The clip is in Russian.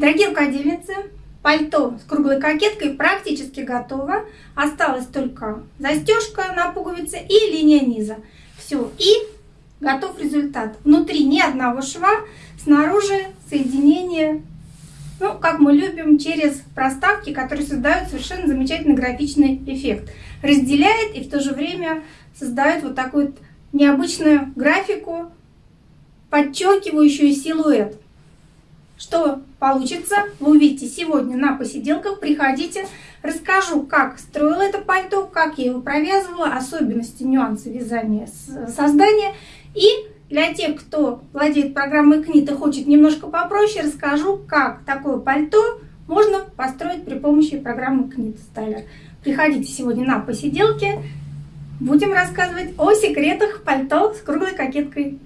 Дорогие рукодельницы, пальто с круглой кокеткой практически готово. Осталась только застежка на пуговице и линия низа. Все, и готов результат. Внутри ни одного шва, снаружи соединение, ну, как мы любим, через проставки, которые создают совершенно замечательный графичный эффект. Разделяет и в то же время создает вот такую необычную графику, подчеркивающую силуэт. Что получится, вы увидите сегодня на посиделках. Приходите, расскажу, как строила это пальто, как я его провязывала, особенности, нюансы вязания, создания. И для тех, кто владеет программой КНИТ и хочет немножко попроще, расскажу, как такое пальто можно построить при помощи программы КНИТ Стайлер. Приходите сегодня на посиделки, будем рассказывать о секретах пальто с круглой кокеткой.